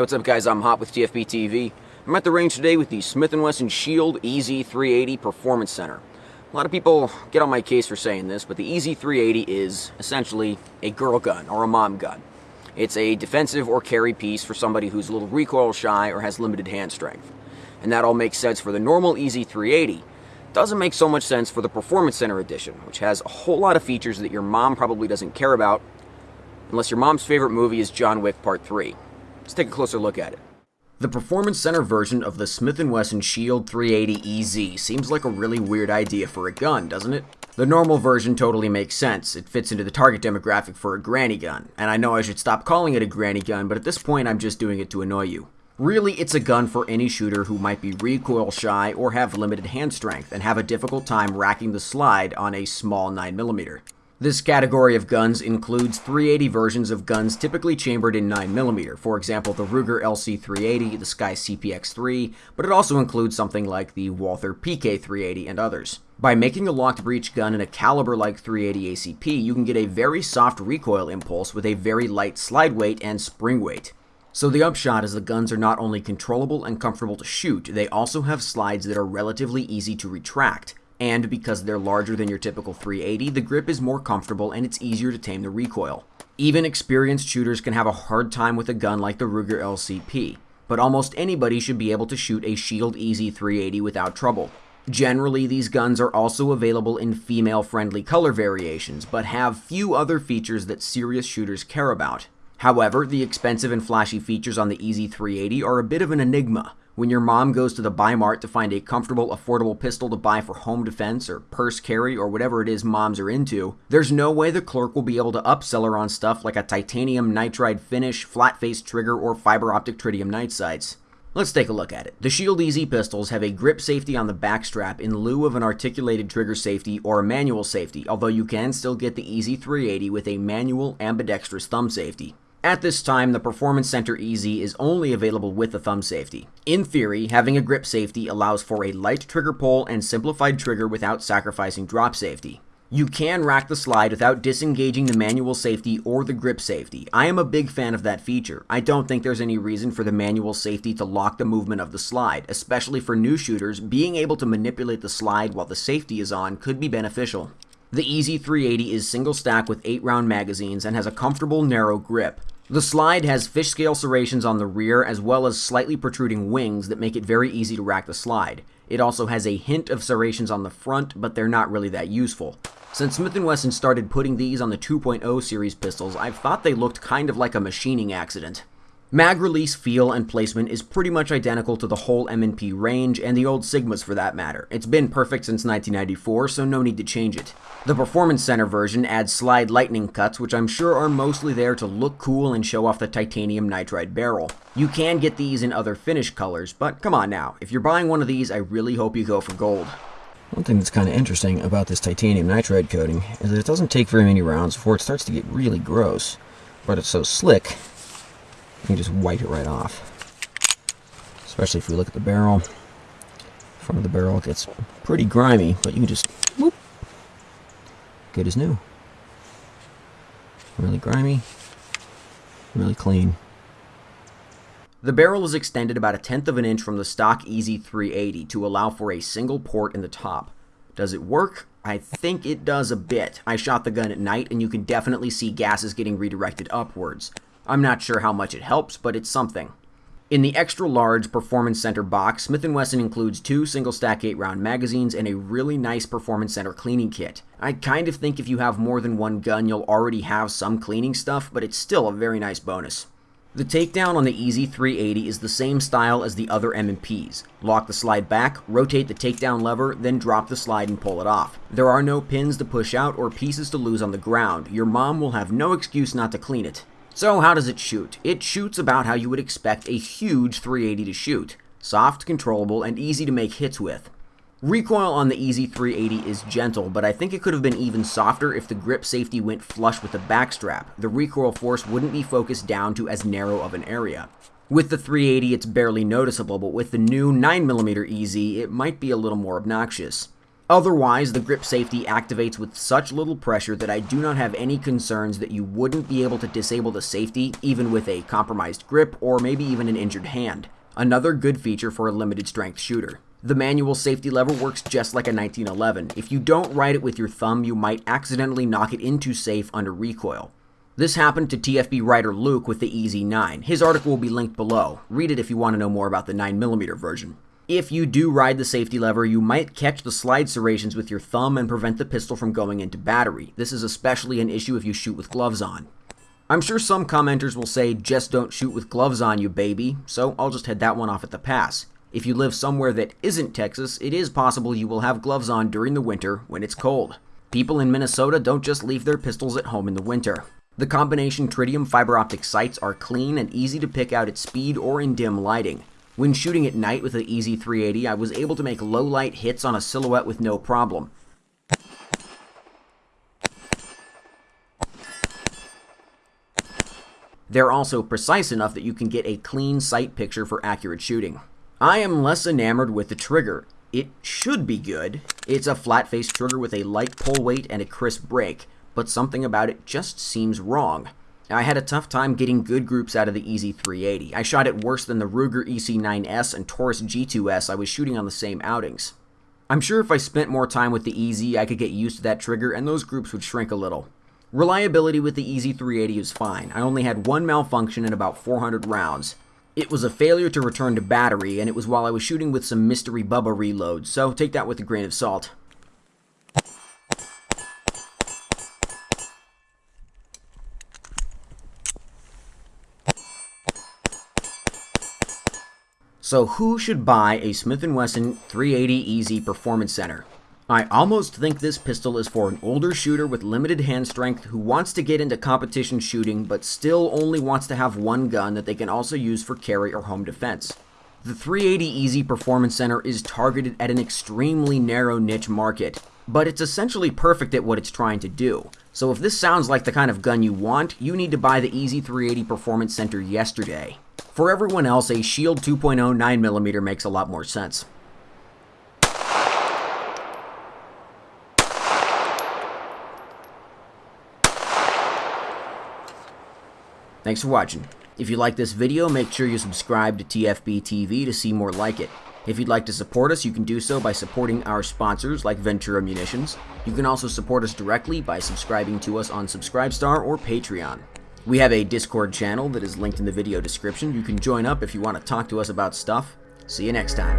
Hey, what's up guys? I'm Hop with TFB TV. I'm at the range today with the Smith & Wesson Shield EZ380 Performance Center. A lot of people get on my case for saying this, but the EZ380 is essentially a girl gun or a mom gun. It's a defensive or carry piece for somebody who's a little recoil shy or has limited hand strength. And that all makes sense for the normal EZ380. Doesn't make so much sense for the Performance Center edition, which has a whole lot of features that your mom probably doesn't care about unless your mom's favorite movie is John Wick Part 3. Let's take a closer look at it. The Performance Center version of the Smith & Wesson Shield 380 EZ seems like a really weird idea for a gun, doesn't it? The normal version totally makes sense. It fits into the target demographic for a granny gun. And I know I should stop calling it a granny gun, but at this point I'm just doing it to annoy you. Really, it's a gun for any shooter who might be recoil shy or have limited hand strength and have a difficult time racking the slide on a small 9mm. This category of guns includes 380 versions of guns typically chambered in 9mm, for example the Ruger LC380, the SCCY CPX3, but it also includes something like the Walther PK380 and others. By making a locked breech gun in a caliber like 380 ACP, you can get a very soft recoil impulse with a very light slide weight and spring weight. So the upshot is the guns are not only controllable and comfortable to shoot, they also have slides that are relatively easy to retract and because they're larger than your typical 380, the grip is more comfortable and it's easier to tame the recoil. Even experienced shooters can have a hard time with a gun like the Ruger LCP, but almost anybody should be able to shoot a Shield EZ 380 without trouble. Generally, these guns are also available in female-friendly color variations, but have few other features that serious shooters care about. However, the expensive and flashy features on the EZ380 are a bit of an enigma, when your mom goes to the buy mart to find a comfortable, affordable pistol to buy for home defense or purse carry or whatever it is moms are into, there's no way the clerk will be able to upsell her on stuff like a titanium nitride finish, flat face trigger, or fiber optic tritium night sights. Let's take a look at it. The Shield EZ pistols have a grip safety on the back strap in lieu of an articulated trigger safety or a manual safety, although you can still get the EZ380 with a manual ambidextrous thumb safety. At this time, the Performance Center EZ is only available with the thumb safety. In theory, having a grip safety allows for a light trigger pull and simplified trigger without sacrificing drop safety. You can rack the slide without disengaging the manual safety or the grip safety. I am a big fan of that feature. I don't think there's any reason for the manual safety to lock the movement of the slide, especially for new shooters, being able to manipulate the slide while the safety is on could be beneficial. The EZ380 is single stack with 8 round magazines and has a comfortable narrow grip. The slide has fish scale serrations on the rear as well as slightly protruding wings that make it very easy to rack the slide. It also has a hint of serrations on the front, but they're not really that useful. Since Smith & Wesson started putting these on the 2.0 series pistols, I've thought they looked kind of like a machining accident. Mag release feel and placement is pretty much identical to the whole M&P range and the old Sigmas for that matter. It's been perfect since 1994, so no need to change it. The Performance Center version adds slide lightning cuts, which I'm sure are mostly there to look cool and show off the titanium nitride barrel. You can get these in other finish colors, but come on now, if you're buying one of these, I really hope you go for gold. One thing that's kind of interesting about this titanium nitride coating is that it doesn't take very many rounds before it starts to get really gross, but it's so slick you can just wipe it right off. Especially if we look at the barrel. Front of the barrel gets pretty grimy, but you can just whoop, good as new. Really grimy, really clean. The barrel is extended about a tenth of an inch from the stock EZ380 to allow for a single port in the top. Does it work? I think it does a bit. I shot the gun at night and you can definitely see gases getting redirected upwards. I'm not sure how much it helps, but it's something. In the extra large Performance Center box, Smith & Wesson includes two single stack 8 round magazines and a really nice Performance Center cleaning kit. I kind of think if you have more than one gun, you'll already have some cleaning stuff, but it's still a very nice bonus. The takedown on the EZ380 is the same style as the other M&Ps. Lock the slide back, rotate the takedown lever, then drop the slide and pull it off. There are no pins to push out or pieces to lose on the ground. Your mom will have no excuse not to clean it. So how does it shoot? It shoots about how you would expect a huge 380 to shoot. Soft, controllable, and easy to make hits with. Recoil on the EZ380 is gentle, but I think it could have been even softer if the grip safety went flush with the backstrap. The recoil force wouldn't be focused down to as narrow of an area. With the 380, it's barely noticeable, but with the new 9mm EZ, it might be a little more obnoxious. Otherwise, the grip safety activates with such little pressure that I do not have any concerns that you wouldn't be able to disable the safety even with a compromised grip or maybe even an injured hand. Another good feature for a limited strength shooter. The manual safety lever works just like a 1911. If you don't ride it with your thumb, you might accidentally knock it into safe under recoil. This happened to TFB writer Luke with the EZ9. His article will be linked below. Read it if you want to know more about the 9mm version. If you do ride the safety lever, you might catch the slide serrations with your thumb and prevent the pistol from going into battery. This is especially an issue if you shoot with gloves on. I'm sure some commenters will say, just don't shoot with gloves on, you baby, so I'll just head that one off at the pass. If you live somewhere that isn't Texas, it is possible you will have gloves on during the winter when it's cold. People in Minnesota don't just leave their pistols at home in the winter. The combination tritium fiber optic sights are clean and easy to pick out at speed or in dim lighting. When shooting at night with the EZ380, I was able to make low light hits on a silhouette with no problem. They're also precise enough that you can get a clean sight picture for accurate shooting. I am less enamored with the trigger. It should be good. It's a flat-faced trigger with a light pull weight and a crisp break, but something about it just seems wrong. I had a tough time getting good groups out of the EZ380. I shot it worse than the Ruger EC9S and Taurus G2S I was shooting on the same outings. I'm sure if I spent more time with the EZ, I could get used to that trigger and those groups would shrink a little. Reliability with the EZ380 is fine. I only had one malfunction in about 400 rounds. It was a failure to return to battery, and it was while I was shooting with some Mystery Bubba reloads, so take that with a grain of salt. So who should buy a Smith & Wesson 380 EZ Performance Center? I almost think this pistol is for an older shooter with limited hand strength who wants to get into competition shooting but still only wants to have one gun that they can also use for carry or home defense. The 380 EZ Performance Center is targeted at an extremely narrow niche market, but it's essentially perfect at what it's trying to do. So if this sounds like the kind of gun you want, you need to buy the EZ380 Performance Center yesterday. For everyone else, a Shield 2.0 9mm makes a lot more sense. Thanks for watching. If you like this video, make sure you subscribe to TFB TV to see more like it. If you'd like to support us, you can do so by supporting our sponsors like Ventura Munitions. You can also support us directly by subscribing to us on Subscribestar or Patreon. We have a Discord channel that is linked in the video description. You can join up if you want to talk to us about stuff. See you next time.